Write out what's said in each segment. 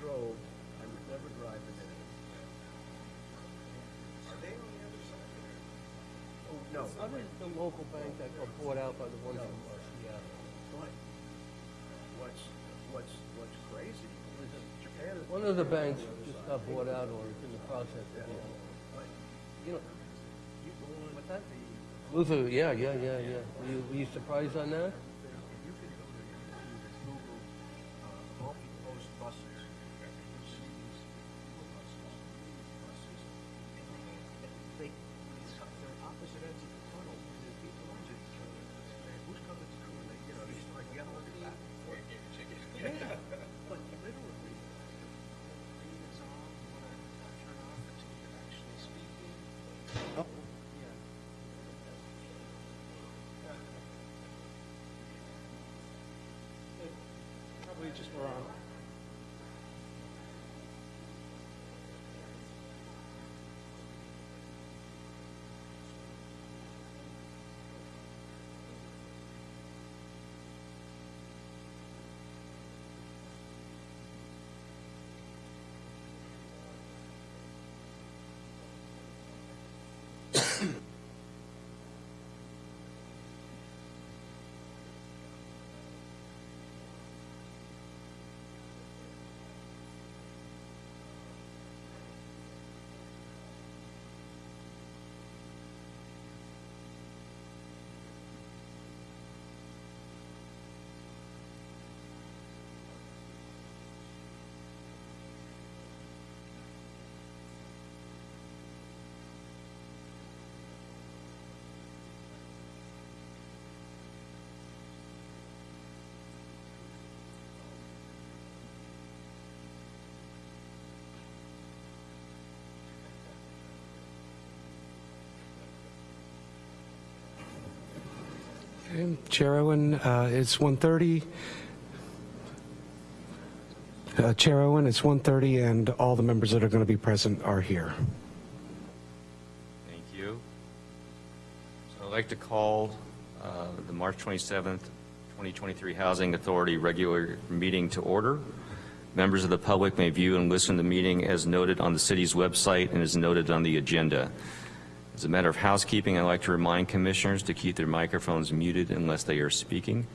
drove, I would never drive it in. Are they on the other side? Oh, no. Other the local bank that got bought out by the one No. from yeah. But what's, what's, what's crazy is Japan is. One of the banks just got bought out or is in the process of being. But You know, you go on. What's that? Luther, yeah, yeah, yeah, yeah. Were you, were you surprised on that? Just were on. Chair Owen, uh, it's 1:30. Uh, Chair Owen, it's 1:30, and all the members that are going to be present are here. Thank you. So I'd like to call uh, the March 27th, 2023 Housing Authority regular meeting to order. Members of the public may view and listen to the meeting as noted on the city's website and as noted on the agenda. As a matter of housekeeping, I'd like to remind commissioners to keep their microphones muted unless they are speaking.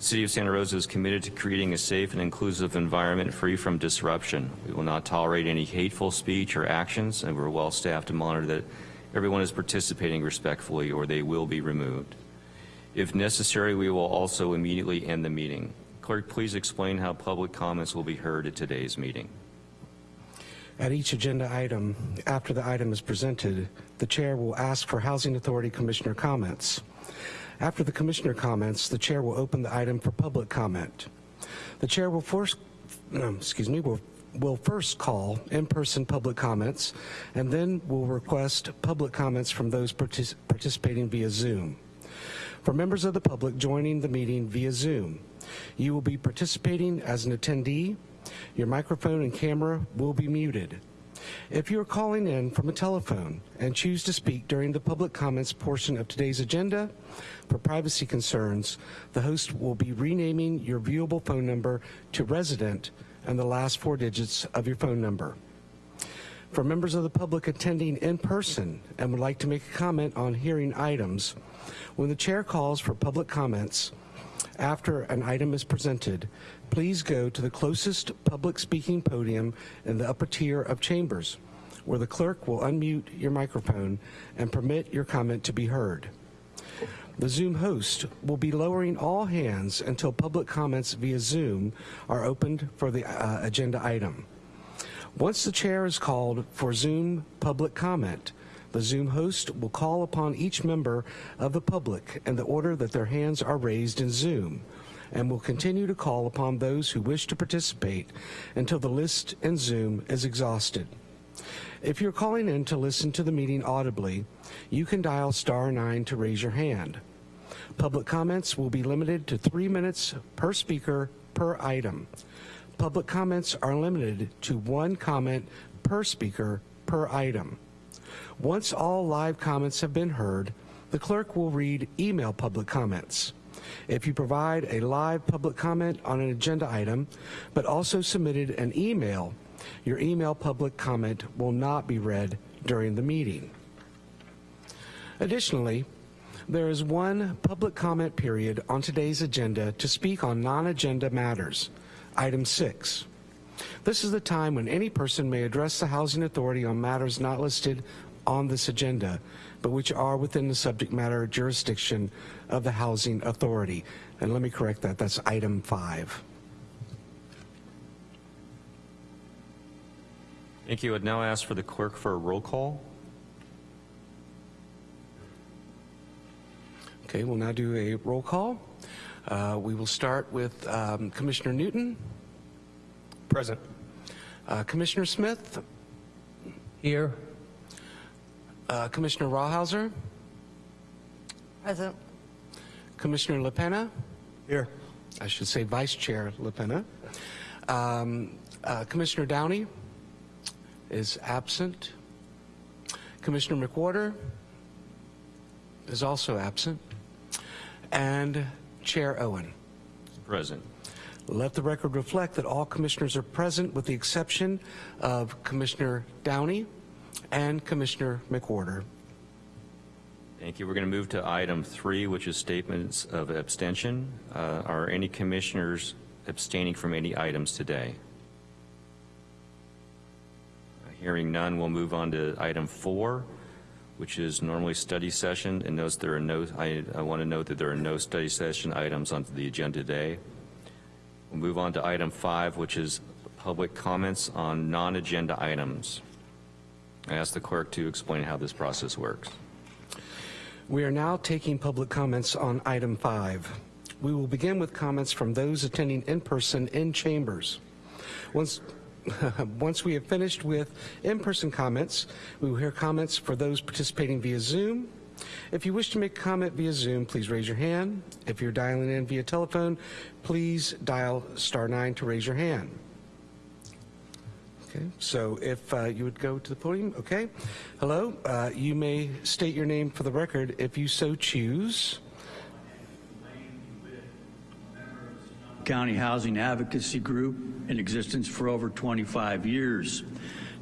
The City of Santa Rosa is committed to creating a safe and inclusive environment free from disruption. We will not tolerate any hateful speech or actions, and we're well staffed to monitor that everyone is participating respectfully or they will be removed. If necessary, we will also immediately end the meeting. Clerk, please explain how public comments will be heard at today's meeting. At each agenda item, after the item is presented, the chair will ask for Housing Authority Commissioner comments. After the commissioner comments, the chair will open the item for public comment. The chair will first, excuse me, will, will first call in-person public comments and then will request public comments from those partic participating via Zoom. For members of the public joining the meeting via Zoom, you will be participating as an attendee. Your microphone and camera will be muted. If you are calling in from a telephone and choose to speak during the public comments portion of today's agenda, for privacy concerns, the host will be renaming your viewable phone number to resident and the last four digits of your phone number. For members of the public attending in person and would like to make a comment on hearing items, when the chair calls for public comments after an item is presented, please go to the closest public speaking podium in the upper tier of chambers, where the clerk will unmute your microphone and permit your comment to be heard. The Zoom host will be lowering all hands until public comments via Zoom are opened for the uh, agenda item. Once the chair is called for Zoom public comment, the Zoom host will call upon each member of the public in the order that their hands are raised in Zoom and will continue to call upon those who wish to participate until the list in Zoom is exhausted. If you're calling in to listen to the meeting audibly, you can dial star 9 to raise your hand. Public comments will be limited to three minutes per speaker per item. Public comments are limited to one comment per speaker per item. Once all live comments have been heard, the clerk will read email public comments. If you provide a live public comment on an agenda item, but also submitted an email, your email public comment will not be read during the meeting. Additionally, there is one public comment period on today's agenda to speak on non-agenda matters. Item 6. This is the time when any person may address the Housing Authority on matters not listed on this agenda, but which are within the subject matter jurisdiction of the Housing Authority. And let me correct that, that's item 5. Thank you. I'd now ask for the clerk for a roll call. Okay, we'll now do a roll call. Uh, We will start with um, Commissioner Newton. Present. Uh, Commissioner Smith, Here. Uh, Commissioner Rawhauser, Present. Commissioner LaPena, Here. I should say Vice Chair LaPena, um, uh, Commissioner Downey is absent, Commissioner McWhorter is also absent, and Chair Owen. Present. Let the record reflect that all commissioners are present with the exception of Commissioner Downey and Commissioner McWhorter. Thank you. We're going to move to item three, which is statements of abstention. Uh, Are any commissioners abstaining from any items today? Uh, Hearing none, we'll move on to item four, which is normally study session, and notes there are no, I, I want to note that there are no study session items on the agenda today. We'll move on to item five, which is public comments on non-agenda items. I ask the clerk to explain how this process works. We are now taking public comments on item five. We will begin with comments from those attending in person in chambers. Once, once we have finished with in-person comments, we will hear comments for those participating via Zoom. If you wish to make a comment via Zoom, please raise your hand. If you're dialing in via telephone, please dial star nine to raise your hand. Okay, so if uh, you would go to the podium, okay. Hello, uh, you may state your name for the record if you so choose. County Housing Advocacy Group in existence for over 25 years.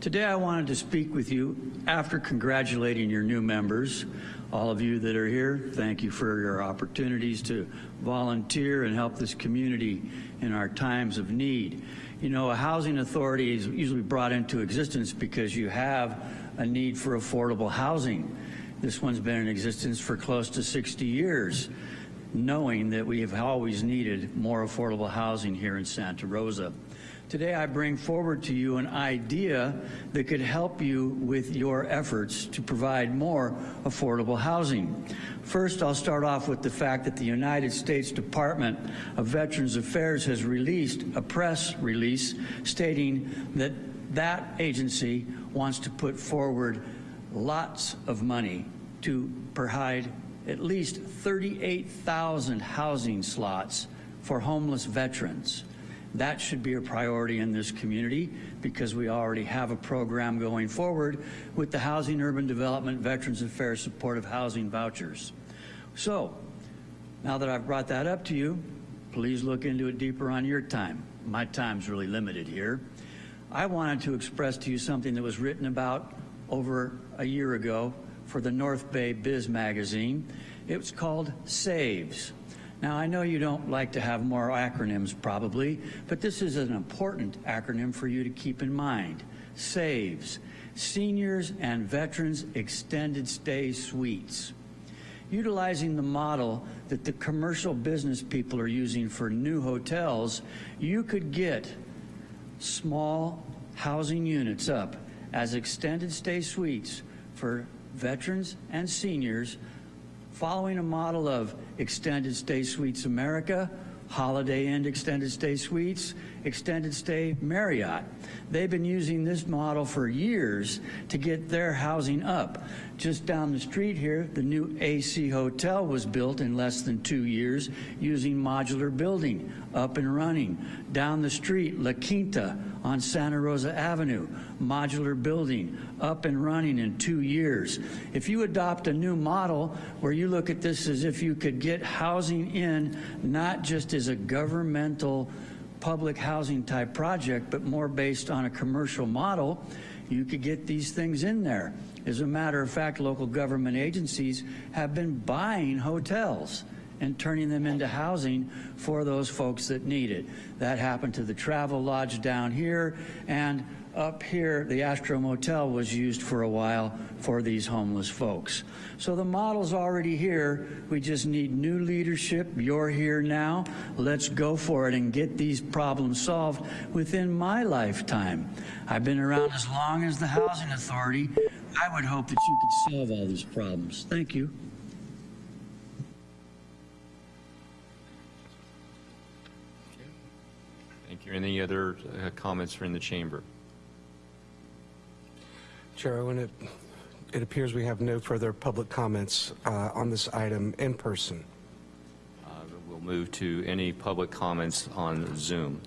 Today I wanted to speak with you after congratulating your new members. All of you that are here, thank you for your opportunities to volunteer and help this community in our times of need. You know, a housing authority is usually brought into existence because you have a need for affordable housing. This one's been in existence for close to 60 years knowing that we have always needed more affordable housing here in Santa Rosa. Today I bring forward to you an idea that could help you with your efforts to provide more affordable housing. First, I'll start off with the fact that the United States Department of Veterans Affairs has released a press release stating that that agency wants to put forward lots of money to provide at least 38,000 housing slots for homeless veterans. That should be a priority in this community because we already have a program going forward with the Housing Urban Development Veterans Affairs Supportive Housing Vouchers. So, now that I've brought that up to you, please look into it deeper on your time. My time's really limited here. I wanted to express to you something that was written about over a year ago for the North Bay Biz magazine. It was called SAVES. Now, I know you don't like to have more acronyms probably, but this is an important acronym for you to keep in mind. SAVES, Seniors and Veterans Extended Stay Suites. Utilizing the model that the commercial business people are using for new hotels, you could get small housing units up as extended stay suites for veterans and seniors following a model of Extended Stay Suites America, Holiday Inn Extended Stay Suites, extended stay Marriott. They've been using this model for years to get their housing up. Just down the street here, the new AC Hotel was built in less than two years using modular building, up and running. Down the street, La Quinta on Santa Rosa Avenue, modular building, up and running in two years. If you adopt a new model where you look at this as if you could get housing in not just as a governmental public housing type project, but more based on a commercial model, you could get these things in there. As a matter of fact, local government agencies have been buying hotels and turning them into housing for those folks that need it. That happened to the Travelodge down here, and up here, the Astro Motel was used for a while for these homeless folks. So the model's already here. We just need new leadership. You're here now. Let's go for it and get these problems solved within my lifetime. I've been around as long as the Housing Authority. I would hope that you could solve all these problems. Thank you. Thank you. Any other uh, comments from the chamber? Chair Owen, it, it appears we have no further public comments uh, on this item in person. Uh, We'll move to any public comments on Zoom.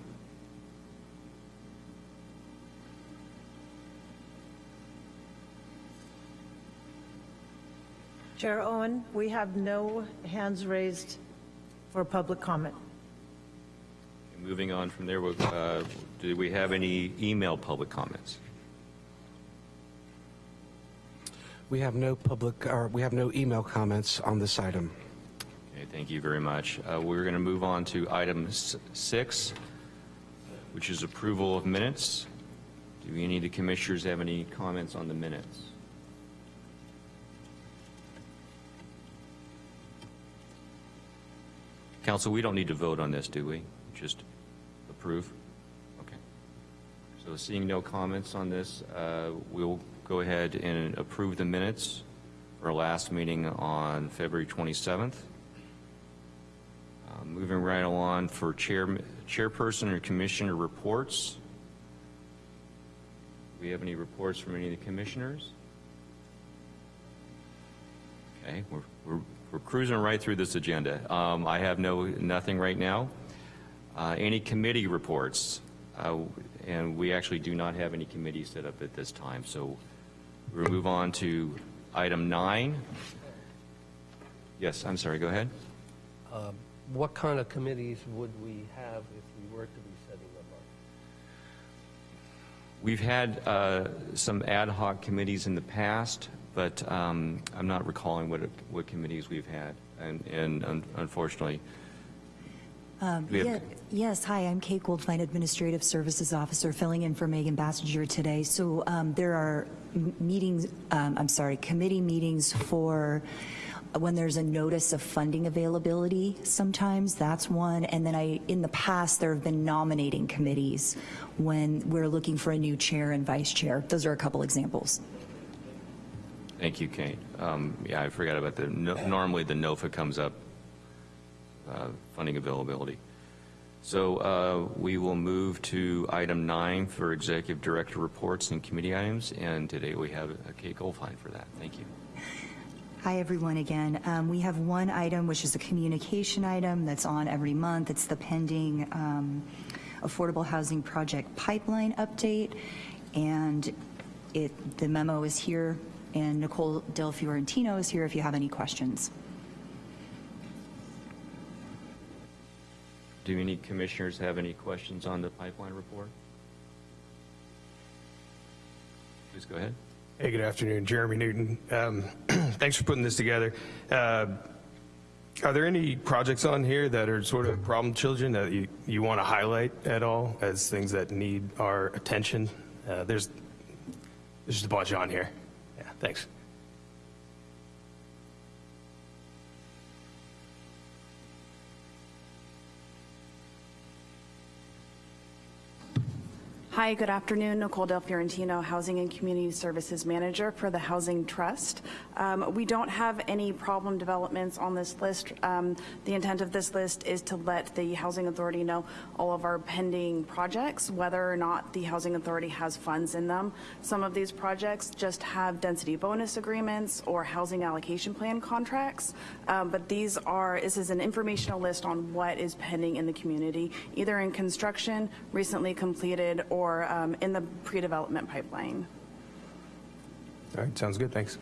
Chair Owen, we have no hands raised for public comment. Moving on from there, uh, do we have any email public comments? We have no public, or we have no email comments on this item. Okay, thank you very much. Uh, We're going to move on to item six, which is approval of minutes. Do any of the commissioners have any comments on the minutes? Council, we don't need to vote on this, do we? Just approve? Okay. So seeing no comments on this, uh, we'll go ahead and approve the minutes for our last meeting on February 27th. Uh, Moving right along for chair, chairperson or commissioner reports. Do we have any reports from any of the commissioners? Okay, we're, we're, we're cruising right through this agenda. Um, I have no, nothing right now. Uh, any committee reports? Uh, and we actually do not have any committees set up at this time, so we'll move on to item nine. Yes, I'm sorry, go ahead. What kind of committees would we have if we were to be setting them up? We've had uh, some ad hoc committees in the past, but um, I'm not recalling what, what committees we've had, and, and un- unfortunately, Um, yeah, Yes, hi, I'm Kate Goldfein, Administrative Services Officer, filling in for Megan Basinger today. So um, there are meetings, um, I'm sorry, committee meetings for when there's a notice of funding availability sometimes, that's one. And then I, in the past, there have been nominating committees when we're looking for a new chair and vice chair. Those are a couple examples. thank you, Kate. Um, Yeah, I forgot about the, no- normally the NOFA comes up, uh, funding availability. So uh, we will move to item nine for executive director reports and committee items, and today we have Kate Goldfein for that. Thank you. Hi, everyone, again. Um, We have one item, which is a communication item that's on every month. It's the pending um, Affordable Housing Project Pipeline Update, and it, the memo is here, and Nicole Del Fiorentino is here if you have any questions. Do any commissioners have any questions on the pipeline report? Please go ahead. Hey, good afternoon. Jeremy Newton. Um, Thanks for putting this together. Uh, Are there any projects on here that are sort of problem children that you, you want to highlight at all as things that need our attention? Uh, There's, there's just a bunch on here. Yeah, thanks. Hi, good afternoon. Nicole Del Fiorentino, Housing and Community Services Manager for the Housing Trust. Um, We don't have any problem developments on this list. Um, The intent of this list is to let the Housing Authority know all of our pending projects, whether or not the Housing Authority has funds in them. Some of these projects just have density bonus agreements or housing allocation plan contracts, Um, but these are, this is an informational list on what is pending in the community, either in construction, recently completed, or um, in the pre-development pipeline. All right, sounds good, thanks.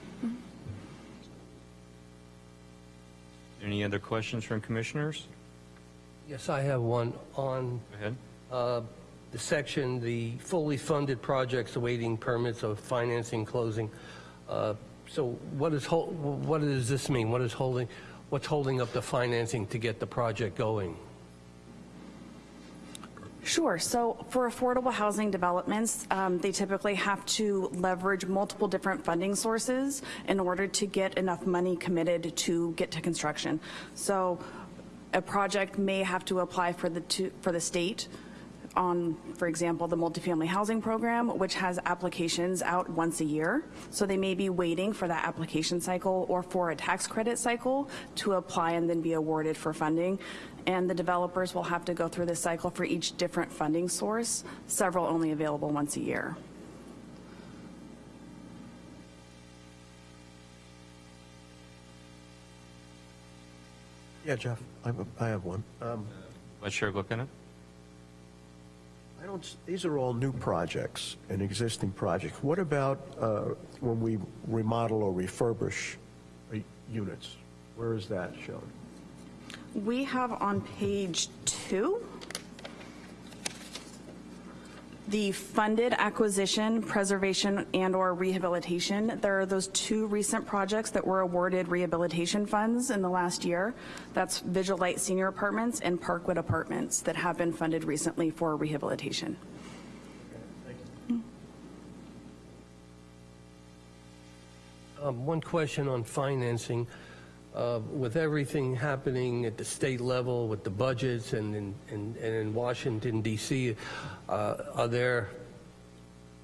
Any other questions from commissioners? Yes, I have one on Go ahead. uh, the section, the fully funded projects awaiting permits of financing closing. Uh, So what is, hol- what does this mean? What is holding, what's holding up the financing to get the project going? Sure. So for affordable housing developments, um, they typically have to leverage multiple different funding sources in order to get enough money committed to get to construction. So a project may have to apply for the, to- for the state on, for example, the multifamily housing program, which has applications out once a year. So they may be waiting for that application cycle or for a tax credit cycle to apply and then be awarded for funding. And the developers will have to go through this cycle for each different funding source, several only available once a year. Yeah, Jeff, I have, a- I have one. Um, Vice Chair Glickenham? I don't, these are all new projects and existing projects. What about uh, when we remodel or refurbish uh, units? Where is that shown? We have on page two, the funded acquisition, preservation, and/or rehabilitation. There are those two recent projects that were awarded rehabilitation funds in the last year. That's Vigil Light Senior Apartments and Parkwood Apartments that have been funded recently for rehabilitation. Um, One question on financing. Uh, With everything happening at the state level, with the budgets and in, and and in Washington DC, uh, are there,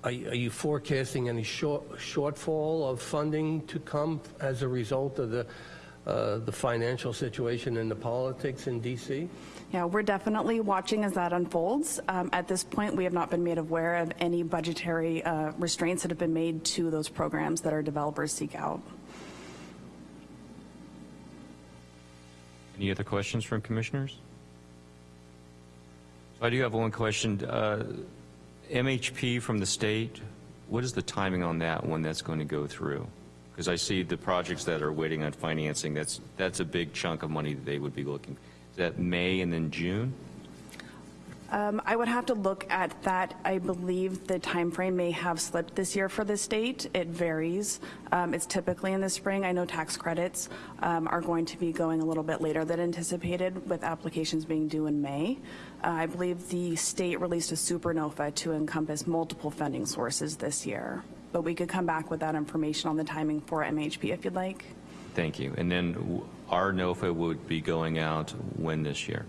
are you are you forecasting any short shortfall of funding to come as a result of the, uh, the financial situation and the politics in DC? Yeah, we're definitely watching as that unfolds. Um, At this point, we have not been made aware of any budgetary uh, restraints that have been made to those programs that our developers seek out. Any other questions from commissioners? So I do have one question. Uh, MHP from the state, what is the timing on that, one that's going to go through? Because I see the projects that are waiting on financing, that's, that's a big chunk of money that they would be looking. Is that May and then June? Um, I would have to look at that. I believe the timeframe may have slipped this year for the state. It varies. Um, It's typically in the spring. I know tax credits um, are going to be going a little bit later than anticipated, with applications being due in May. Uh, I believe the state released a Super NOFA to encompass multiple funding sources this year. But we could come back with that information on the timing for MHP if you'd like. Thank you. And then our NOFA would be going out when this year?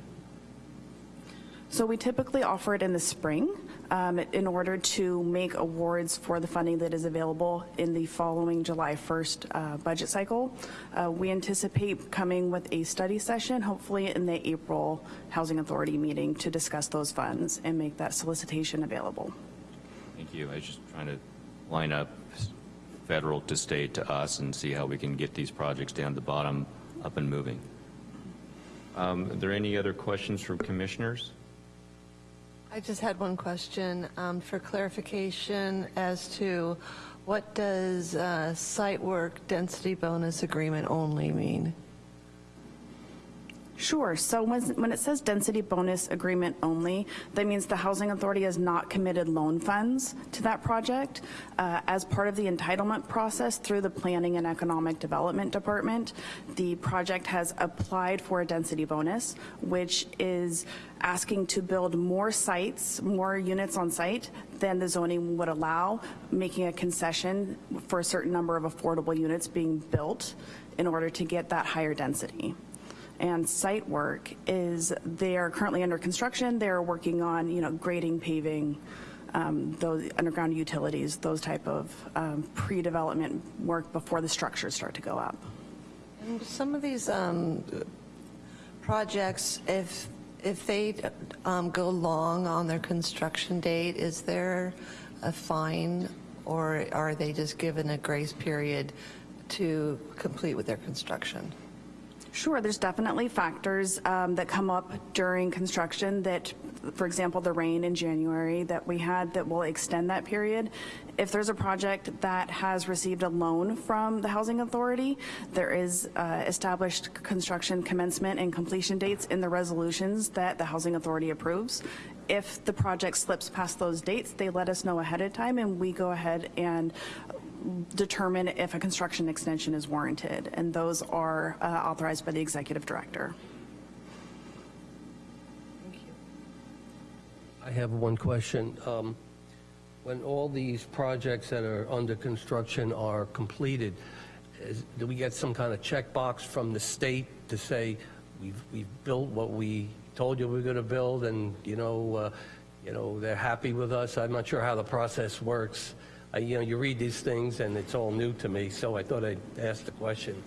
So we typically offer it in the spring um, in order to make awards for the funding that is available in the following July 1st uh, budget cycle. Uh, We anticipate coming with a study session, hopefully in the April Housing Authority meeting, to discuss those funds and make that solicitation available. Thank you. I was just trying to line up federal to state to us and see how we can get these projects down the bottom, up and moving. Um, Are there any other questions from commissioners? I just had one question um, for clarification as to what does uh, site work density bonus agreement only mean? Sure. So when, when it says density bonus agreement only, that means the Housing Authority has not committed loan funds to that project. Uh, As part of the entitlement process through the Planning and Economic Development Department, the project has applied for a density bonus, which is asking to build more sites, more units on site than the zoning would allow, making a concession for a certain number of affordable units being built in order to get that higher density and site work is they are currently under construction. They're working on, you know, grading, paving, um, those underground utilities, those type of um, pre-development work before the structures start to go up. And Some of these um, projects, if, if they um, go long on their construction date, is there a fine, or are they just given a grace period to complete with their construction? Sure, there's definitely factors um, that come up during construction that, for example, the rain in January that we had that will extend that period. If there's a project that has received a loan from the Housing Authority, there is uh, established construction commencement and completion dates in the resolutions that the Housing Authority approves. If the project slips past those dates, they let us know ahead of time, and we go ahead and determine if a construction extension is warranted, and those are uh, authorized by the executive director. Thank you. I have one question. Um, When all these projects that are under construction are completed, is- do we get some kind of checkbox from the state to say, we've, we've built what we told you we were going to build, and, you know, uh, you know, they're happy with us? I'm not sure how the process works. I- You know, you read these things, and it's all new to me, so I thought I'd ask the question,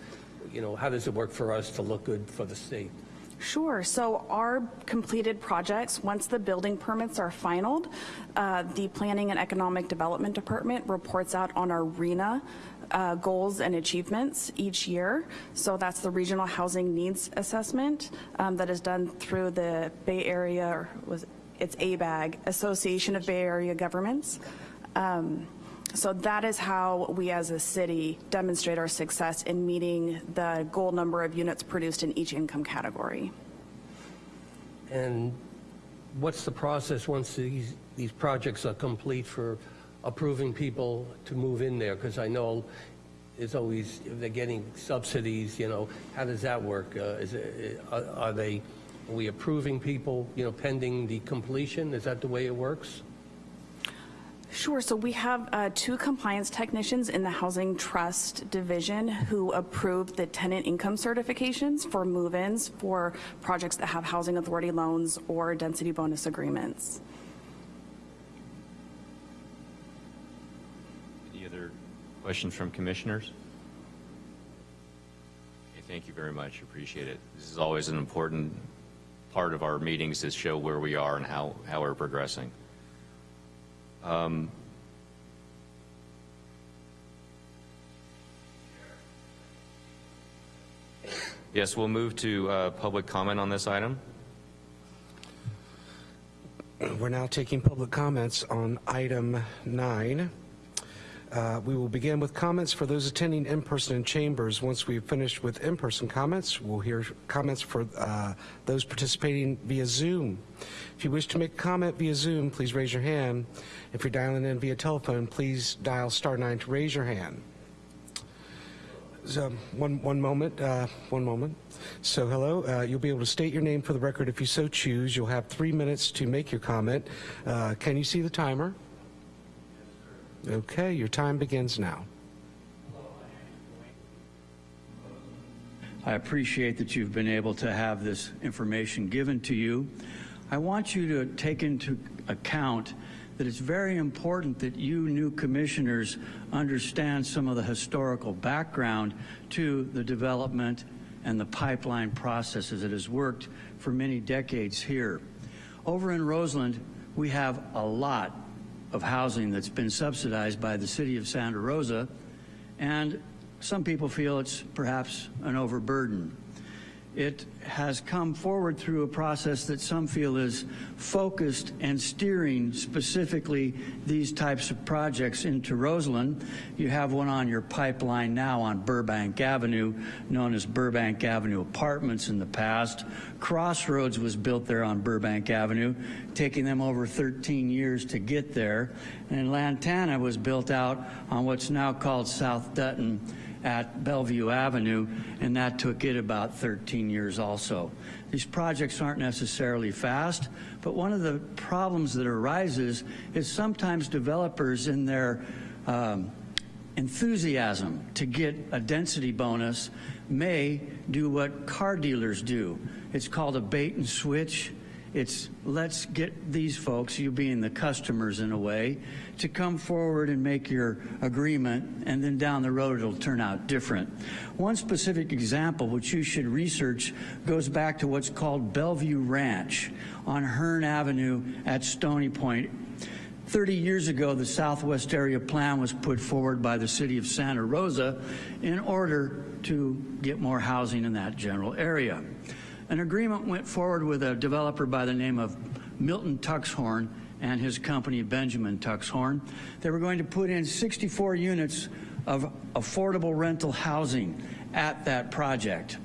you know, how does it work for us to look good for the state? Sure. So our completed projects, once the building permits are finalized, uh, the Planning and Economic Development Department reports out on our RHNA uh, goals and achievements each year. So that's the Regional Housing Needs Assessment um, that is done through the Bay Area, or was it's ABAG, Association of Bay Area Governments. Um, so that is how we as a city demonstrate our success in meeting the goal number of units produced in each income category. And what's the process once these, these projects are complete for approving people to move in there? Because I know it's always, if they're getting subsidies, you know, how does that work? Uh, Is it, are are they, are we approving people, you know, pending the completion? Is that the way it works? Sure, so we have uh, two compliance technicians in the Housing Trust Division who approve the tenant income certifications for move-ins for projects that have housing authority loans or density bonus agreements. Any other questions from commissioners? Okay, thank you very much, appreciate it. This is always an important part of our meetings to show where we are and how, how we're progressing. Um, Yes, we'll move to uh, public comment on this item. We're now taking public comments on item nine. Uh, We will begin with comments for those attending in person in chambers. Once we've finished with in-person comments, we'll hear comments for uh, those participating via Zoom. If you wish to make a comment via Zoom, please raise your hand. If you're dialing in via telephone, please dial star nine to raise your hand. So, one, one moment, uh, one moment. So, hello, uh, you'll be able to state your name for the record if you so choose. You'll have three minutes to make your comment. Uh, can you see the timer? Okay, your time begins now. I appreciate that you've been able to have this information given to you. I want you to take into account that it's very important that you new commissioners understand some of the historical background to the development and the pipeline processes that has worked for many decades here. Over in Roseland, we have a lot of housing that's been subsidized by the city of Santa Rosa, and some people feel it's perhaps an overburden. It has come forward through a process that some feel is focused and steering specifically these types of projects into Roseland. You have one on your pipeline now on Burbank Avenue, known as Burbank Avenue Apartments in the past. Crossroads was built there on Burbank Avenue, taking them over 13 years to get there. And Lantana was built out on what's now called South Dutton at Bellevue Avenue, and that took it about 13 years also. These projects aren't necessarily fast, but one of the problems that arises is sometimes developers in their um, enthusiasm to get a density bonus may do what car dealers do. It's called a bait and switch, It's let's get these folks, you being the customers in a way, to come forward and make your agreement, and then down the road it'll turn out different. One specific example, which you should research, goes back to what's called Bellevue Ranch on Hearn Avenue at Stony Point 30 years ago, the Southwest Area Plan was put forward by the city of Santa Rosa in order to get more housing in that general area. An agreement went forward with a developer by the name of Milton Tuxhorn and his company Benjamin Tuxhorn. They were going to put in 64 units of affordable rental housing at that project.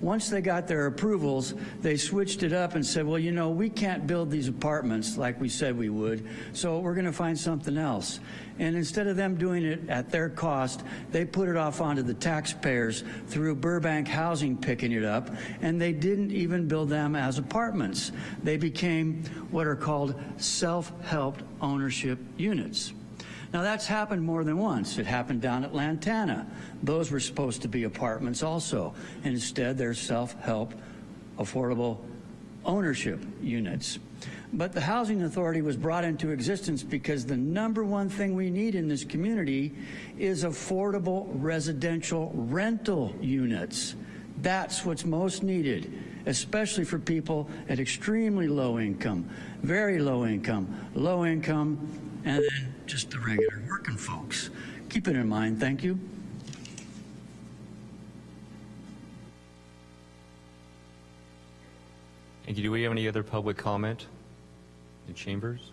Once they got their approvals, they switched it up and said, well, you know, we can't build these apartments like we said we would, so we're going to find something else. And instead of them doing it at their cost, they put it off onto the taxpayers through Burbank Housing picking it up, and they didn't even build them as apartments. They became what are called self-help ownership units. Now that's happened more than once. It happened down at Lantana. Those were supposed to be apartments also. And instead they're self-help affordable ownership units. But the Housing Authority was brought into existence because the number one thing we need in this community is affordable residential rental units. That's what's most needed, especially for people at extremely low income, very low income, low income, and then just the regular working folks. Keep it in mind. Thank you. Thank you. Do we have any other public comment in chambers?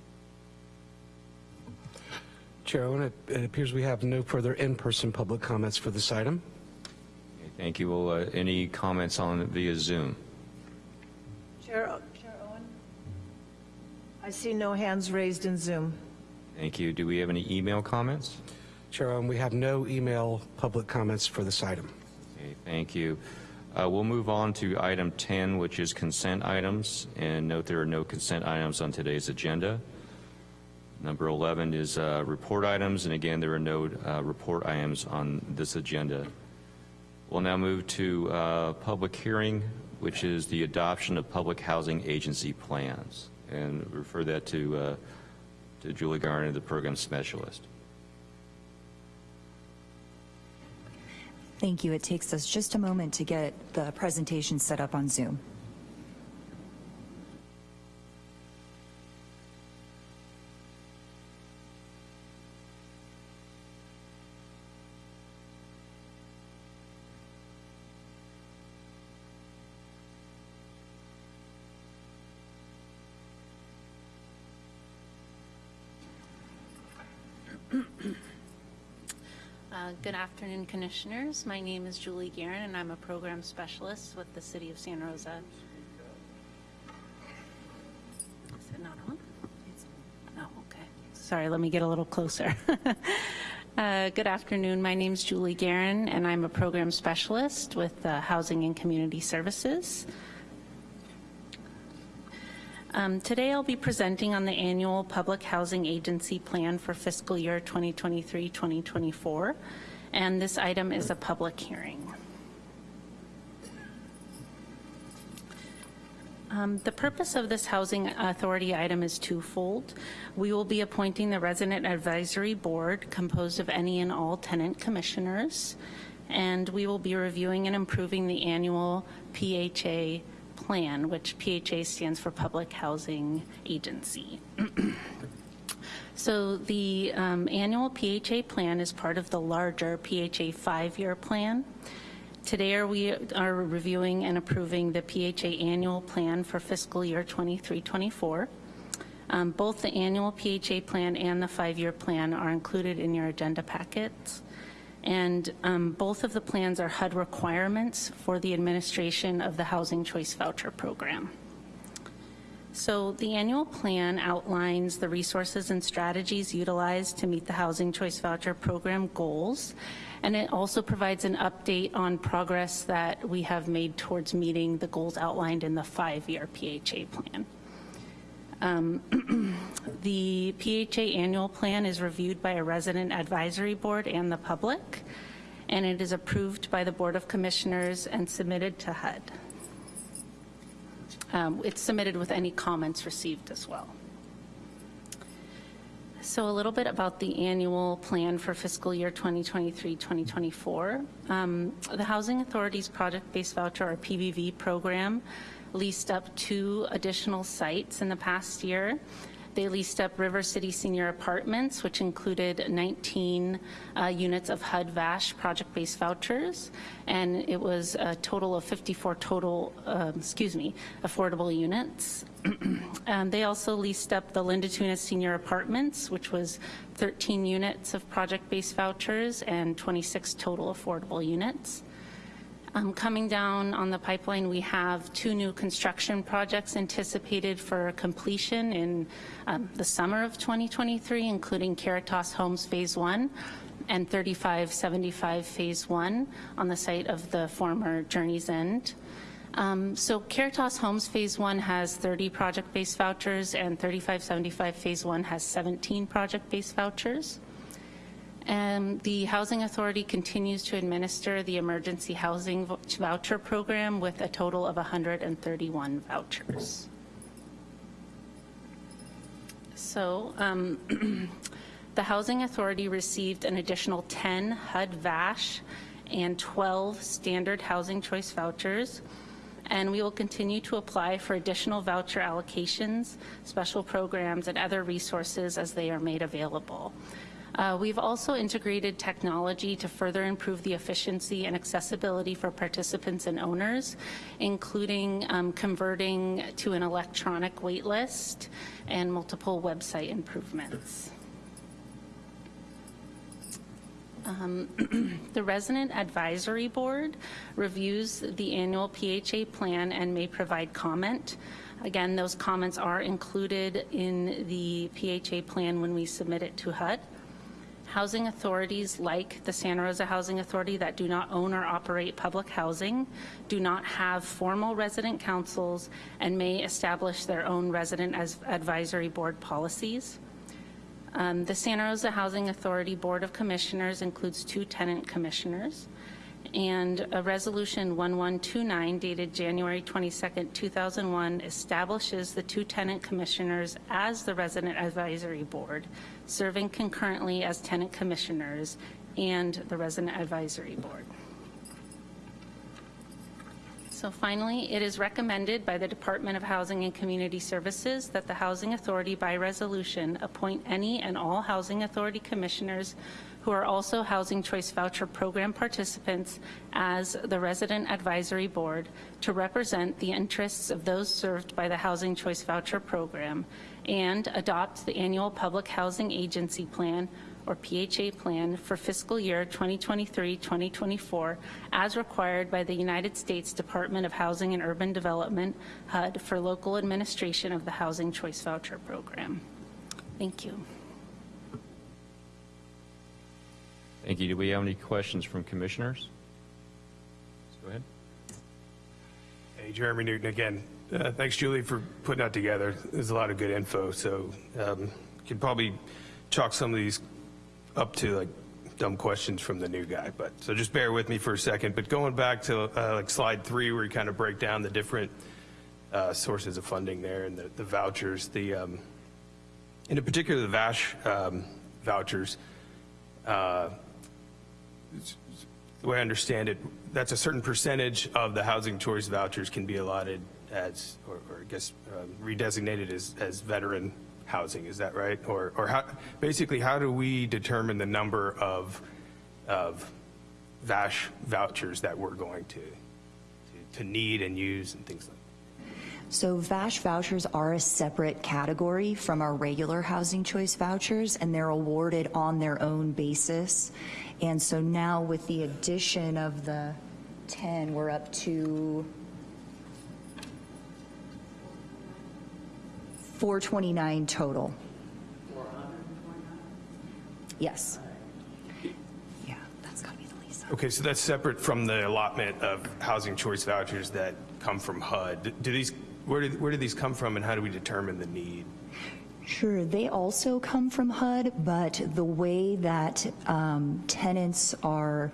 Chair Owen, it- it appears we have no further in-person public comments for this item. Okay, Thank you. Well, uh, any comments on via Zoom? Chair Chair Owen? I see no hands raised in Zoom. Thank you. Do we have any email comments? Chair Owen, we have no email public comments for this item. Okay, thank you. Uh, We'll move on to item 10, which is consent items, and note there are no consent items on today's agenda. Number 11 is uh, report items, and again, there are no uh, report items on this agenda. We'll now move to uh, public hearing, which is the adoption of public housing agency plans, and refer that to uh, to Julie Garner, the program specialist. Thank you. It takes us just a moment to get the presentation set up on Zoom. Good afternoon, Commissioners. My name is Julie Guerin, and I'm a program specialist with the City of Santa Rosa. Is it not on? Oh, okay. Sorry, let me get a little closer. Uh, Good afternoon. My name is Julie Guerin, and I'm a program specialist with uh, Housing and Community Services. Um, Today, I'll be presenting on the annual Public Housing Agency Plan for fiscal year 2023-2024, and this item is a public hearing. Um, The purpose of this Housing Authority item is twofold. We will be appointing the Resident Advisory Board composed of any and all tenant commissioners, and we will be reviewing and improving the annual PHA plan, which PHA stands for Public Housing Agency. So the um, annual PHA plan is part of the larger PHA five-year plan. Today are we are reviewing and approving the PHA annual plan for fiscal year 23-24. Um, Both the annual PHA plan and the five-year plan are included in your agenda packets. And um, both of the plans are HUD requirements for the administration of the Housing Choice Voucher Program. So the annual plan outlines the resources and strategies utilized to meet the Housing Choice Voucher Program goals, and it also provides an update on progress that we have made towards meeting the goals outlined in the five-year PHA plan. Um, The PHA annual plan is reviewed by a resident advisory board and the public, and it is approved by the Board of Commissioners and submitted to HUD. Um, it's submitted with any comments received as well. So a little bit about the annual plan for fiscal year 2023-2024. Um, The Housing Authority's Project-Based Voucher, or PBV program, leased up two additional sites in the past year. They leased up River City Senior Apartments, which included 19 uh, units of HUD VASH project-based vouchers, and it was a total of 54 total, um, excuse me, affordable units. Um, They also leased up the Linda Tunis Senior Apartments, which was 13 units of project-based vouchers and 26 total affordable units. Um, Coming down on the pipeline, we have two new construction projects anticipated for completion in um, the summer of 2023, including Caritas Homes Phase 1 and 3575 Phase 1 on the site of the former Journey's End. Um, So Caritas Homes Phase 1 has 30 project-based vouchers, and 3575 Phase 1 has 17 project-based vouchers. And the Housing Authority continues to administer the Emergency Housing Voucher Program with a total of 131 vouchers. So um, the Housing Authority received an additional 10 HUD VASH and 12 Standard Housing Choice vouchers, and we will continue to apply for additional voucher allocations, special programs, and other resources as they are made available. Uh, We've also integrated technology to further improve the efficiency and accessibility for participants and owners, including um, converting to an electronic wait list and multiple website improvements. Um, The Resident Advisory Board reviews the annual PHA plan and may provide comment. Again, those comments are included in the PHA plan when we submit it to HUD. Housing authorities like the Santa Rosa Housing Authority that do not own or operate public housing do not have formal resident councils and may establish their own resident as advisory board policies. Um, The Santa Rosa Housing Authority Board of Commissioners includes two tenant commissioners, and a Resolution 1129 dated January 22nd, 2001 establishes the two tenant commissioners as the Resident Advisory Board, serving concurrently as tenant commissioners and the Resident Advisory Board. So finally, it is recommended by the Department of Housing and Community Services that the Housing Authority by resolution appoint any and all Housing Authority commissioners who are also Housing Choice Voucher Program participants as the Resident Advisory Board to represent the interests of those served by the Housing Choice Voucher Program and adopt the annual Public Housing Agency Plan or PHA plan for fiscal year 2023-2024 as required by the United States Department of Housing and Urban Development, HUD, for local administration of the Housing Choice Voucher Program. Thank you. Thank you. Do we have any questions from commissioners? Let's go ahead. Hey, Jeremy Newton again. Uh, Thanks, Julie, for putting that together. There's a lot of good info, so um, could probably chalk some of these up to like dumb questions from the new guy, but, so just bear with me for a second. But going back to uh, like slide three, where you kind of break down the different uh, sources of funding there and the the vouchers, the, um, in particular, the VASH um, vouchers, uh, the way I understand it, that's a certain percentage of the housing choice vouchers can be allotted as, or, or I guess um, redesignated as, as veteran housing, is that right? Or, or how, basically, how do we determine the number of, of VASH vouchers that we're going to, to, to need and use and things like that? So VASH vouchers are a separate category from our regular housing choice vouchers, and they're awarded on their own basis. And so now with the addition of the 10, we're up to 429 total. 429? Yes. Yeah, that's got to be the least. Okay, so that's separate from the allotment of housing choice vouchers that come from HUD. Do these, where do, where do these come from and how do we determine the need? Sure, they also come from HUD, but the way that um, tenants are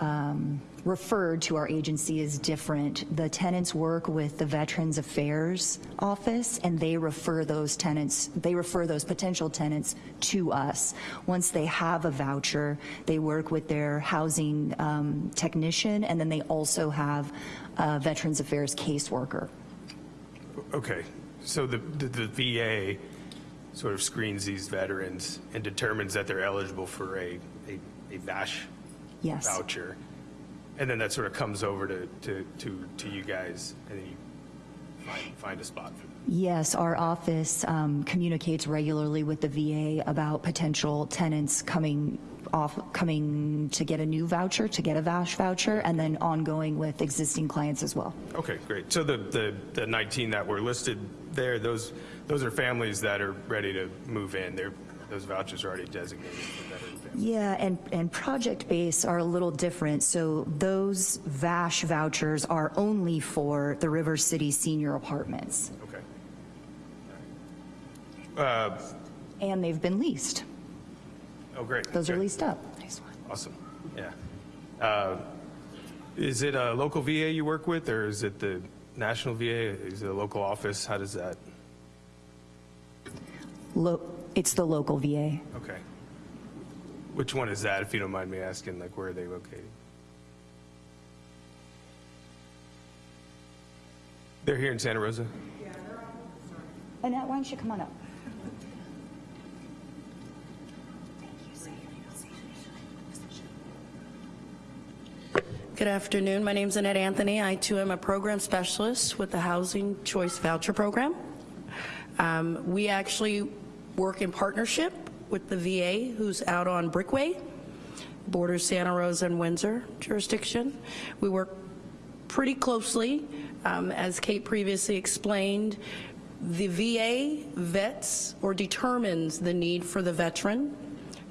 um, referred to our agency is different. The tenants work with the Veterans Affairs Office, and they refer those tenants, they refer those potential tenants to us. Once they have a voucher, they work with their housing um, technician, and then they also have a Veterans Affairs caseworker. Okay, so the, the, the VA sort of screens these veterans and determines that they're eligible for a, a, a VASH Yes. voucher. And then that sort of comes over to, to, to, to you guys and then you find, find a spot for them. Yes, our office um, communicates regularly with the VA about potential tenants coming off, coming to get a new voucher, to get a VASH voucher, and then ongoing with existing clients as well. Okay, great. So the, the, the 19 that were listed there, those, those are families that are ready to move in. They're, those vouchers are already designated for veteran families. Yeah, and, and project base are a little different. So those VASH vouchers are only for the River City senior apartments, Okay. Uh, and they've been leased. oh, great. Those are leased up. Nice one. Awesome, yeah. Uh, Is it a local VA you work with, or is it the national VA? Is it a local office? How does that, Lo- It's the local VA. okay. Which one is that, if you don't mind me asking, like, where are they located? They're here in Santa Rosa? Annette, why don't you come on up? Good afternoon. My name is Annette Anthony. I too am a program specialist with the Housing Choice Voucher Program. Um, we actually work in partnership with the VA, who's out on Brickway, borders Santa Rosa and Windsor jurisdiction. We work pretty closely. Um, as Kate previously explained, the VA vets or determines the need for the veteran.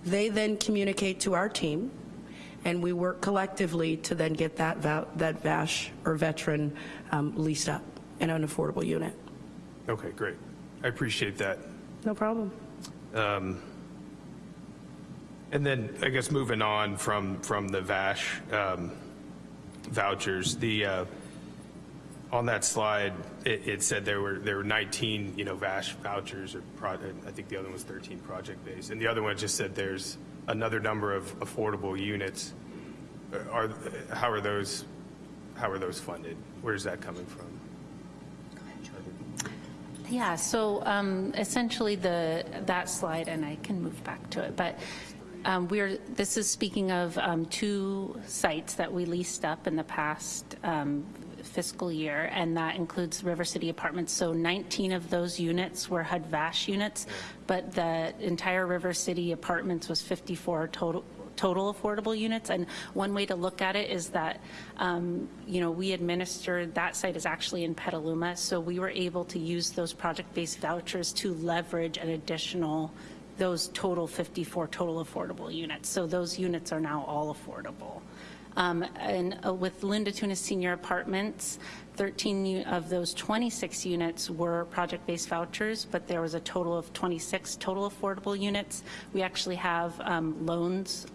They then communicate to our team, and we work collectively to then get that, that VASH or veteran um, leased up in an affordable unit. Okay, great. I appreciate that. No problem. Um, And then, I guess, moving on from, from the VASH um, vouchers, the, uh, on that slide, it, it said there were, there were 19, you know, VASH vouchers, or I think the other one was 13 project-based, and the other one just said there's another number of affordable units. Are, how are those, how are those funded? Where's that coming from? Yeah, so um, essentially the, that slide, and I can move back to it, but um, we're, this is speaking of um, two sites that we leased up in the past um, fiscal year, and that includes River City Apartments. So 19 of those units were HUD VASH units, but the entire River City Apartments was 54 total, total affordable units. And one way to look at it is that, um, you know, we administered, that site is actually in Petaluma, so we were able to use those project-based vouchers to leverage an additional, those total 54 total affordable units. So those units are now all affordable. Um, And uh, with Linda Tunis Senior Apartments, 13 of those 26 units were project-based vouchers, but there was a total of 26 total affordable units. We actually have um, loans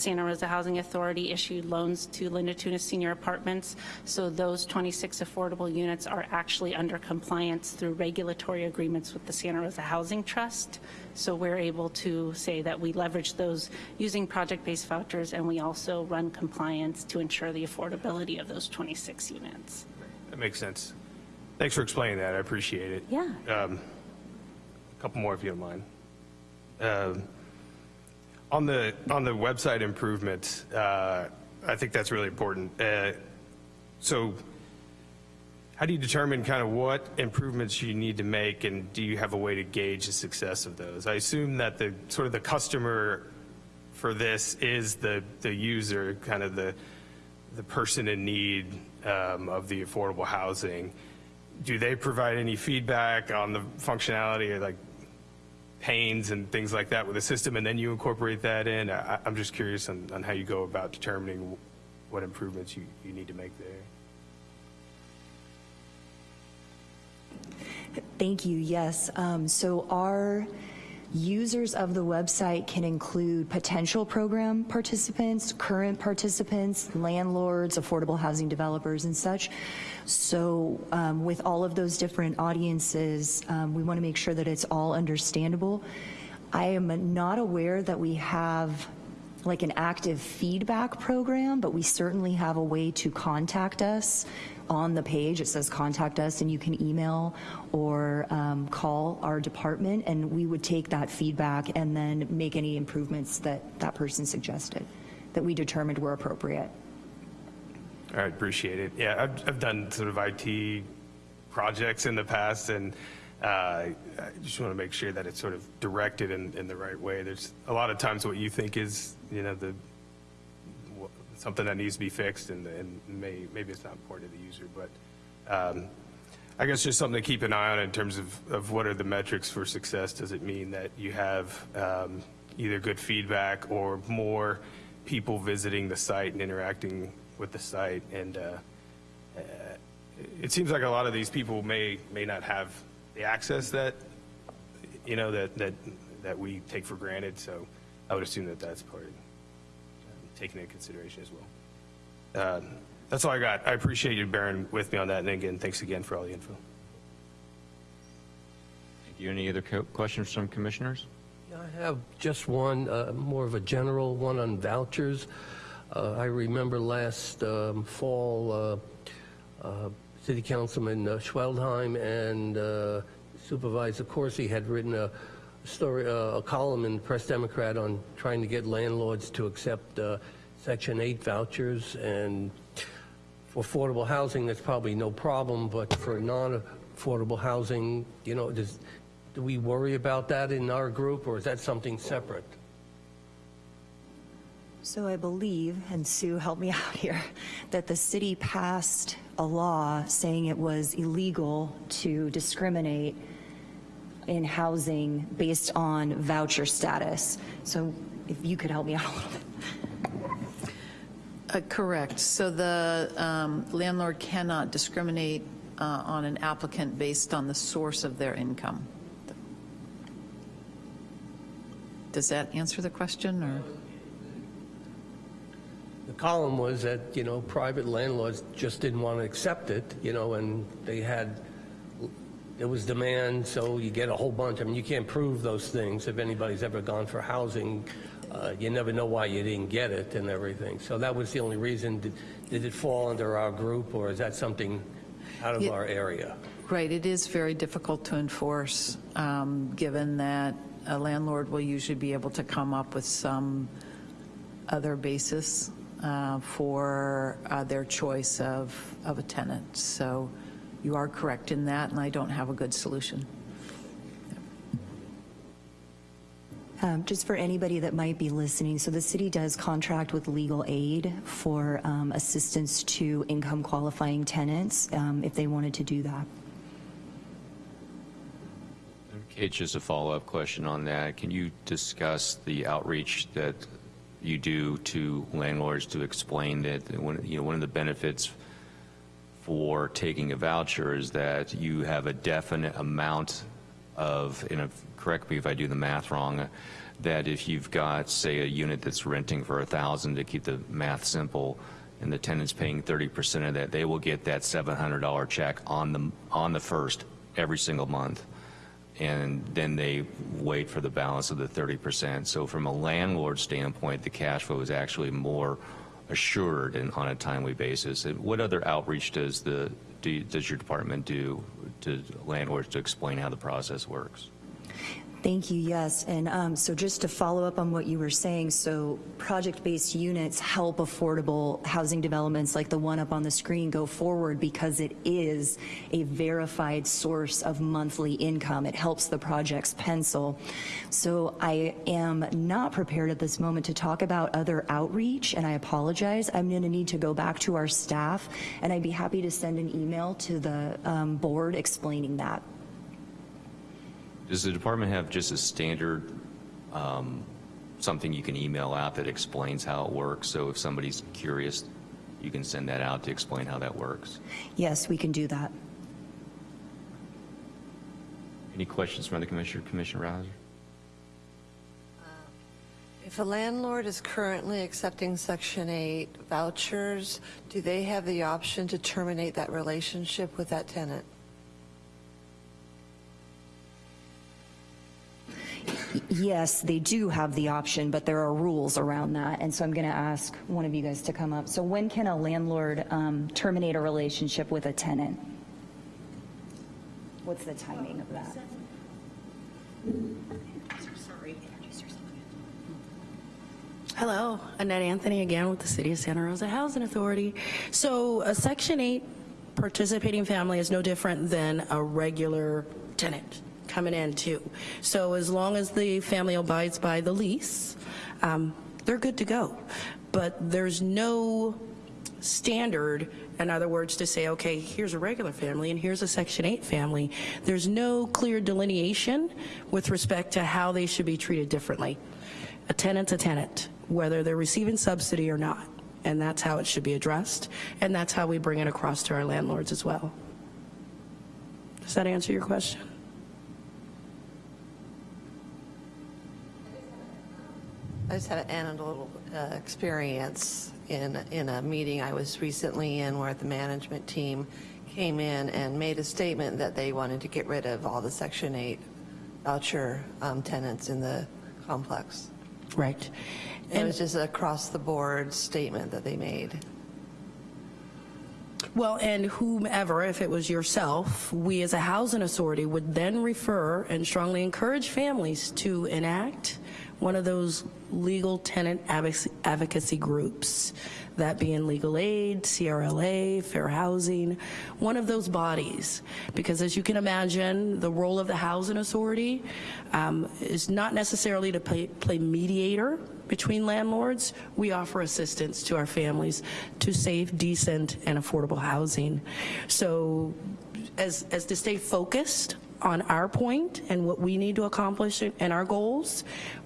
Santa Rosa Housing Authority issued loans to Linda Tunis Senior Apartments, so those 26 affordable units are actually under compliance through regulatory agreements with the Santa Rosa Housing Trust. So we're able to say that we leverage those using project-based vouchers, and we also run compliance to ensure the affordability of those 26 units. That makes sense. Thanks for explaining that. I appreciate it. Yeah. Um, A couple more, if you don't mind. Um, On the, on the website improvements, uh, I think that's really important. Uh, So how do you determine kind of what improvements you need to make, and do you have a way to gauge the success of those? I assume that the, sort of the customer for this is the, the user, kind of the, the person in need um, of the affordable housing. Do they provide any feedback on the functionality, like pains and things like that with the system, and then you incorporate that in? I, I'm just curious on, on how you go about determining what improvements you, you need to make there. Thank you, yes. Um, So our Users of the website can include potential program participants, current participants, landlords, affordable housing developers, and such. So um, with all of those different audiences, um, we want to make sure that it's all understandable. I am not aware that we have like an active feedback program, but we certainly have a way to contact us on the page. It says contact us, and you can email or um, call our department, and we would take that feedback and then make any improvements that that person suggested that we determined were appropriate. I appreciate it. Yeah, I've, I've done sort of IT projects in the past, and uh, I just want to make sure that it's sort of directed in, in the right way. There's a lot of times what you think is, you know, the something that needs to be fixed, and, and may, maybe it's not important to the user, but um, I guess just something to keep an eye on in terms of, of what are the metrics for success. Does it mean that you have um, either good feedback or more people visiting the site and interacting with the site? And uh, uh, it seems like a lot of these people may may not have the access that you know that that that we take for granted. So I would assume that that's part of um, taken into consideration as well. Um, that's all I got. I appreciate you bearing with me on that. And again, thanks again for all the info. Thank you. Any other co- questions from commissioners? Yeah, I have just one, uh, more of a general one on vouchers. Uh, I remember last um, fall, uh, uh, City Councilman uh, Schwedhelm and uh, Supervisor Coursey had written a story, uh, a column in the Press Democrat on trying to get landlords to accept uh, Section 8 vouchers. And for affordable housing, that's probably no problem, but for non-affordable housing, you know, does, do we worry about that in our group, or is that something separate? So I believe, and Sue, help me out here, that the city passed a law saying it was illegal to discriminate in housing based on voucher status. So if you could help me out a little bit. Uh, Correct. So the um, landlord cannot discriminate uh, on an applicant based on the source of their income. Does that answer the question, or? The column was that, you know, private landlords just didn't want to accept it, you know, and they had, there was demand, so you get a whole bunch. I mean, you can't prove those things. If anybody's ever gone for housing, uh, you never know why you didn't get it and everything. So that was the only reason. Did, did it fall under our group, or is that something out of our area? Right, it is very difficult to enforce, um, given that a landlord will usually be able to come up with some other basis uh, for uh, their choice of, of a tenant. So you are correct in that, and I don't have a good solution. Um, Just for anybody that might be listening, so the city does contract with legal aid for um, assistance to income qualifying tenants um, if they wanted to do that. Okay, just a follow-up question on that. Can you discuss the outreach that you do to landlords to explain that, one, you know, one of the benefits for taking a voucher is that you have a definite amount of, and correct me if I do the math wrong, that if you've got, say, a unit that's renting for a 1000 to keep the math simple, and the tenant's paying 30% of that, they will get that $700 check on the, on the first every single month and then they wait for the balance of the 30%. So from a landlord standpoint, the cash flow is actually more assured and on a timely basis. And what other outreach does the do does your department do to landlords to explain how the process works? Thank you, yes. And um, so just to follow up on what you were saying, so project-based units help affordable housing developments like the one up on the screen go forward because it is a verified source of monthly income. It helps the projects pencil. So I am not prepared at this moment to talk about other outreach, and I apologize. I'm going to need to go back to our staff, and I'd be happy to send an email to the um, board explaining that. Does the department have just a standard, um, something you can email out that explains how it works? So if somebody's curious, you can send that out to explain how that works. Yes, we can do that. Any questions from the commissioner, Commissioner Rouser? If a landlord is currently accepting Section 8 vouchers, do they have the option to terminate that relationship with that tenant? Yes, they do have the option, but there are rules around that. And so I'm going to ask one of you guys to come up. So when can a landlord um, terminate a relationship with a tenant? What's the timing of that? Hello, Annette Anthony again with the City of Santa Rosa Housing Authority. So a Section 8 participating family is no different than a regular tenant coming in too. So as long as the family abides by the lease, um, they're good to go. But there's no standard, in other words, to say, okay, here's a regular family and here's a Section 8 family. There's no clear delineation with respect to how they should be treated differently. A tenant's a tenant, whether they're receiving subsidy or not. And that's how it should be addressed. And that's how we bring it across to our landlords as well. Does that answer your question? I just had an anecdotal uh, experience in, in a meeting I was recently in where the management team came in and made a statement that they wanted to get rid of all the Section 8 voucher um, tenants in the complex. Right. It was just an across-the-board statement that they made. Well, and whomever, if it was yourself, we as a housing authority would then refer and strongly encourage families to enact one of those legal tenant advocacy- groups, that being legal aid, CRLA, fair housing, one of those bodies. Because as you can imagine, the role of the housing authority um, is not necessarily to play, play mediator between landlords. We offer assistance to our families to save decent, and affordable housing. So as, as to stay focused on our point and what we need to accomplish and our goals,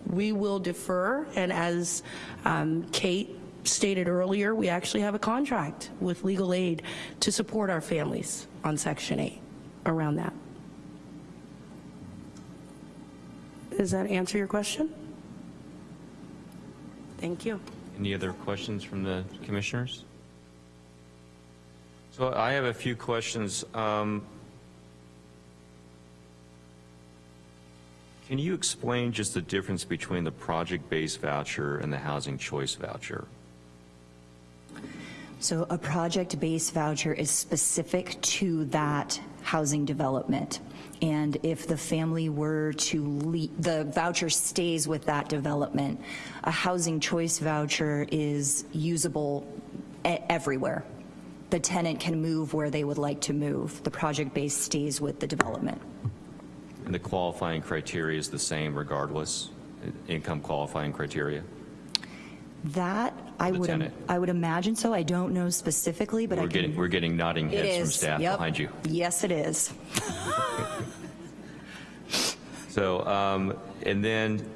we will defer. And as um, Kate stated earlier, we actually have a contract with legal aid to support our families on Section 8 around that. Does that answer your question? Thank you. Any other questions from the commissioners? So I have a few questions. Um, Can you explain just the difference between the project-based voucher and the housing choice voucher? So a project-based voucher is specific to that housing development. And if the family were to leave, the voucher stays with that development. A housing choice voucher is usable everywhere. The tenant can move where they would like to move. The project-based stays with the development. And the qualifying criteria is the same regardless, income qualifying criteria? That, I would, tenant. I would imagine so. I don't know specifically, but We're can. getting, we're getting nodding heads from staff yep. behind you. Yes, it is. So, um, and then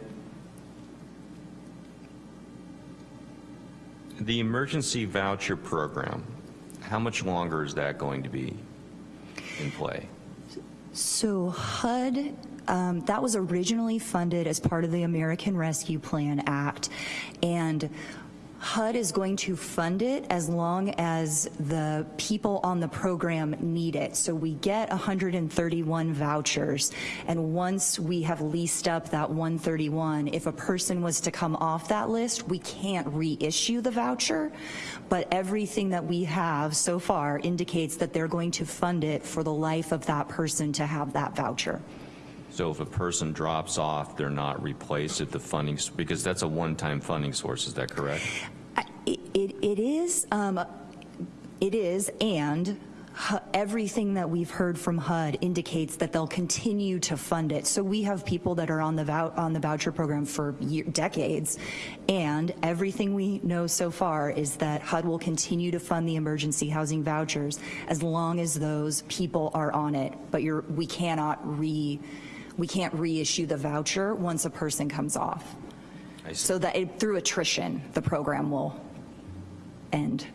the emergency voucher program, how much longer is that going to be in play? So HUD, um, that was originally funded as part of the American Rescue Plan Act, and HUD is going to fund it as long as the people on the program need it. So we get 131 vouchers, and once we have leased up that 131, if a person was to come off that list, we can't reissue the voucher, but everything that we have so far indicates that they're going to fund it for the life of that person to have that voucher. So if a person drops off, they're not replaced at the funding, because that's a one-time funding source, is that correct? It, it, it is, um, it is, and everything that we've heard from HUD indicates that they'll continue to fund it. So we have people that are on the on the voucher program for year, decades, and everything we know so far is that HUD will continue to fund the emergency housing vouchers as long as those people are on it. But we cannot re, we can't reissue the voucher once a person comes off. So that it, through attrition, the program will end.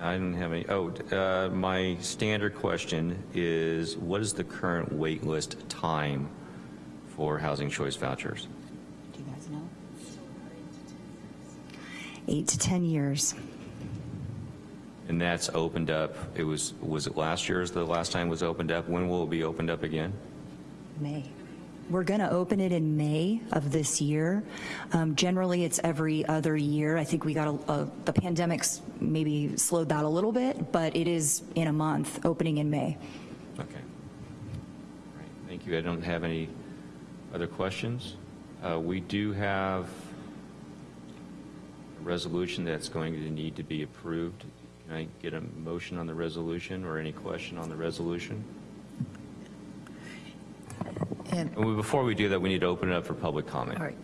I didn't have any, oh, uh, my standard question is, what is the current wait list time for housing choice vouchers? Do you guys know? Eight to 10 years. And that's opened up, it was, was it last year is the last time it was opened up? When will it be opened up again? May. We're going to open it in May of this year. Um, generally, it's every other year. I think we got a, a, the pandemic's maybe slowed that a little bit, but it is in a month, opening in May. Okay. Right, Thank you. I don't have any other questions. Uh, We do have a resolution that's going to need to be approved. Can I get a motion on the resolution or any question on the resolution? And, And we- Before we do that, we need to open it up for public comment. all right.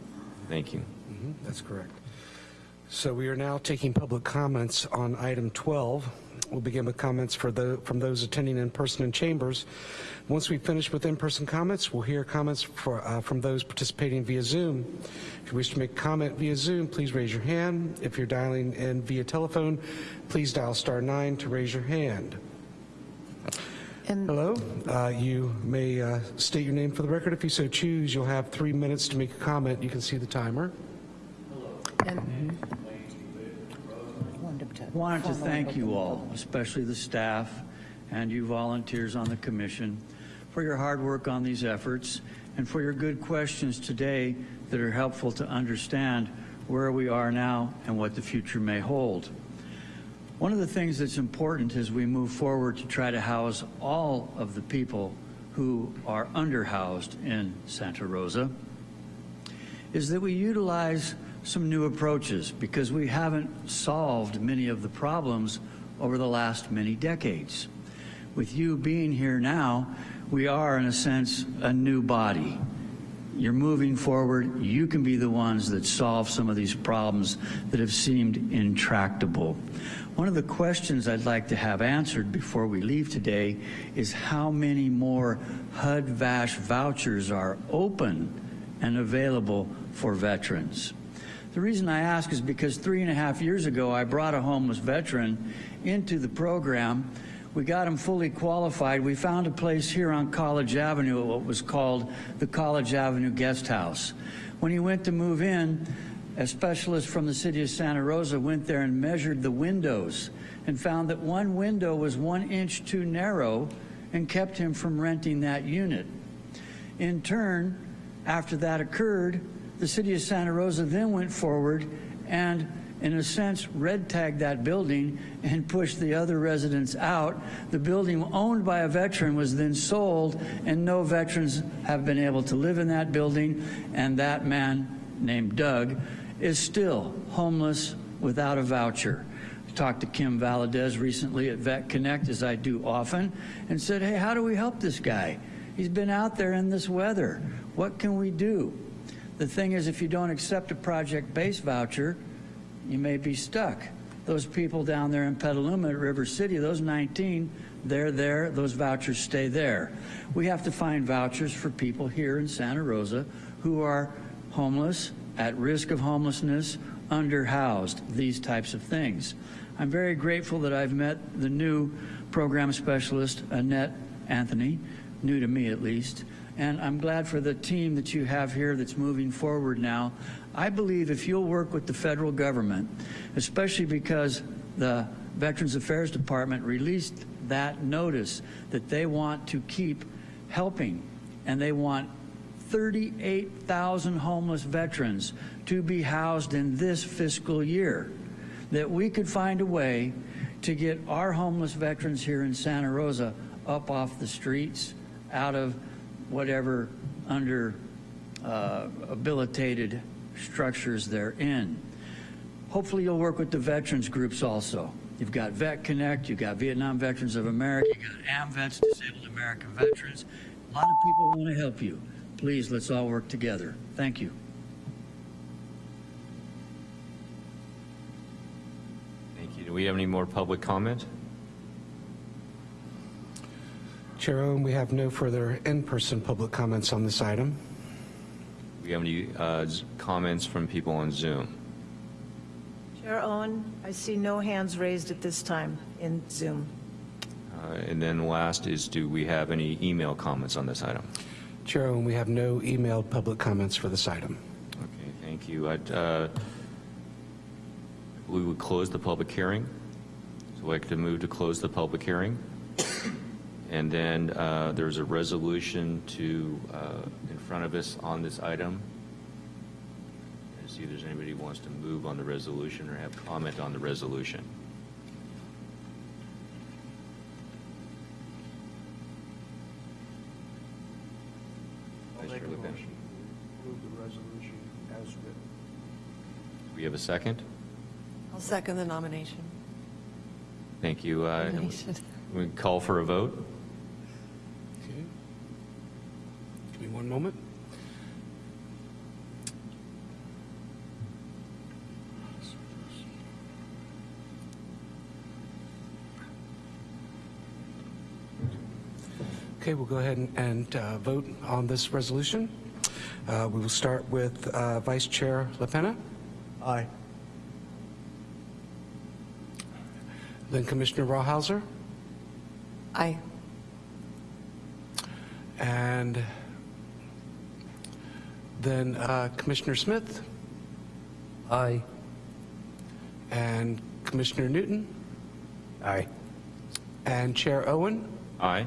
Thank you. Mhm, That's correct. So we are now taking public comments on item 12. We'll begin with comments for the, from those attending in person in chambers. Once we finish with in-person comments, we'll hear comments for, uh, from those participating via Zoom. If you wish to make a comment via Zoom, please raise your hand. If you're dialing in via telephone, please dial star nine to raise your hand. And Hello, uh, you may uh, state your name for the record if you so choose. You'll have three minutes to make a comment. You can see the timer. and Wanted to thank you all, especially the staff and you volunteers on the commission, for your hard work on these efforts and for your good questions today that are helpful to understand where we are now and what the future may hold. One of the things that's important as we move forward to try to house all of the people who are underhoused in Santa Rosa is that we utilize some new approaches because we haven't solved many of the problems over the last many decades. With you being here now, we are, in a sense, a new body. You're moving forward. You can be the ones that solve some of these problems that have seemed intractable. One of the questions I'd like to have answered before we leave today is how many more HUD-VASH vouchers are open and available for veterans. The reason I ask is because three and a half years ago, I brought a homeless veteran into the program. We got him fully qualified. We found a place here on College Avenue at what was called the College Avenue Guest House. When he went to move in, a specialist from the city of Santa Rosa went there and measured the windows and found that one window was one inch too narrow and kept him from renting that unit. In turn, after that occurred, the city of Santa Rosa then went forward and, in a sense, red tagged that building and pushed the other residents out. The building owned by a veteran was then sold, and no veterans have been able to live in that building. And that man, named Doug, is still homeless without a voucher. Talked to Kim Valadez recently at Vet Connect, as I do often, and said, hey, how do we help this guy? He's been out there in this weather. What can we do? The thing is, if you don't accept a project-based voucher, you may be stuck. Those people down there in Petaluma at River City, those 19, they're there, those vouchers stay there. We have to find vouchers for people here in Santa Rosa who are homeless, at risk of homelessness, underhoused, these types of things. I'm very grateful that I've met the new program specialist, Annette Anthony, new to me at least, and I'm glad for the team that you have here that's moving forward now. I believe if you'll work with the federal government, especially because the Veterans Affairs Department released that notice that they want to keep helping and they want 38,000 homeless veterans to be housed in this fiscal year, that we could find a way to get our homeless veterans here in Santa Rosa up off the streets, out of whatever under uh, habilitated structures they're in. Hopefully you'll work with the veterans groups also. You've got Vet Connect, you've got Vietnam Veterans of America, you've got AMVETS, Disabled American Veterans. A lot of people want to help you. Please, let's all work together. Thank you. Thank you. Do we have any more public comment? Chair Owen, we have no further in-person public comments on this item. Do we have any uh, comments from people on Zoom? Chair Owen, I see no hands raised at this time in Zoom. Uh, And then last is, do we have any email comments on this item? Chair Owen, we have no emailed public comments for this item. Okay, thank you. I'd, uh, We would close the public hearing. So I'd like to move to close the public hearing. And then uh, there's a resolution to, uh, in front of us on this item. And see if there's anybody who wants to move on the resolution or have comment on the resolution. I'll Vice make a Chair Le Pen. motion. Move the resolution as written. Do we have a second? I'll second the nomination. Thank you. Uh, Nomination. We call for a vote. Okay. Give me one moment. Okay, we'll go ahead and- and uh, vote on this resolution. Uh, We will start with uh, Vice Chair LaPena, Aye. then Commissioner Rawhauser, Aye. and then uh, Commissioner Smith, Aye. and Commissioner Newton, Aye. and Chair Owen. Aye.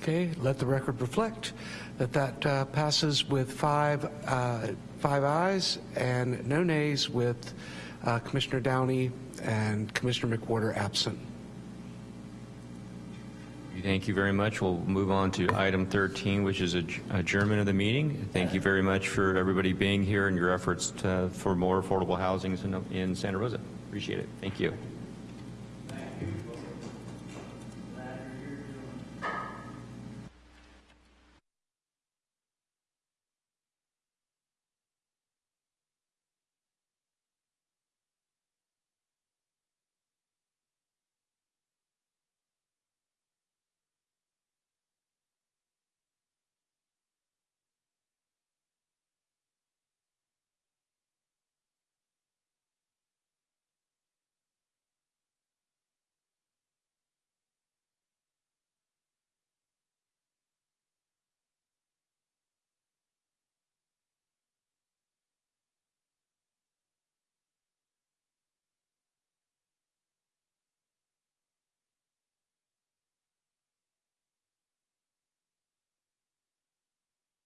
Okay, let the record reflect that that uh, passes with five, uh, five ayes and no nays with uh, Commissioner Downey and Commissioner McWhorter absent. Thank you very much. We'll move on to item 13, which is adj- adjournment of the meeting. Thank you very much for everybody being here and your efforts to- for more affordable housing in in Santa Rosa. Appreciate it. Thank you.